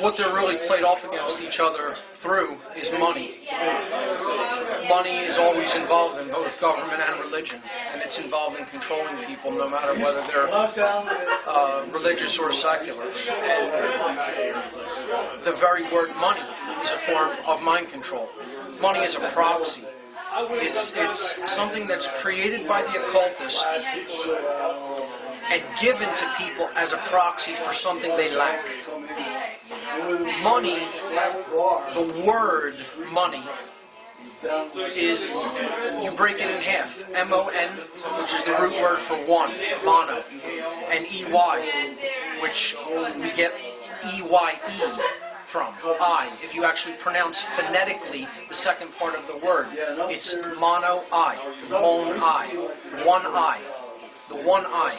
what they're really played off against each other through is money. Money is always involved in both government and religion, and it's involved in controlling people no matter whether they're uh, religious or secular. And the very word money is a form of mind control. Money is a proxy. It's, it's something that's created by the occultists and given to people as a proxy for something they lack. Money, the word money, is you break it in half. M-O-N, which is the root word for one, mono, and E-Y, which we get E-Y-E from, I. If you actually pronounce phonetically the second part of the word, it's mono I, mon I, one I, the one I.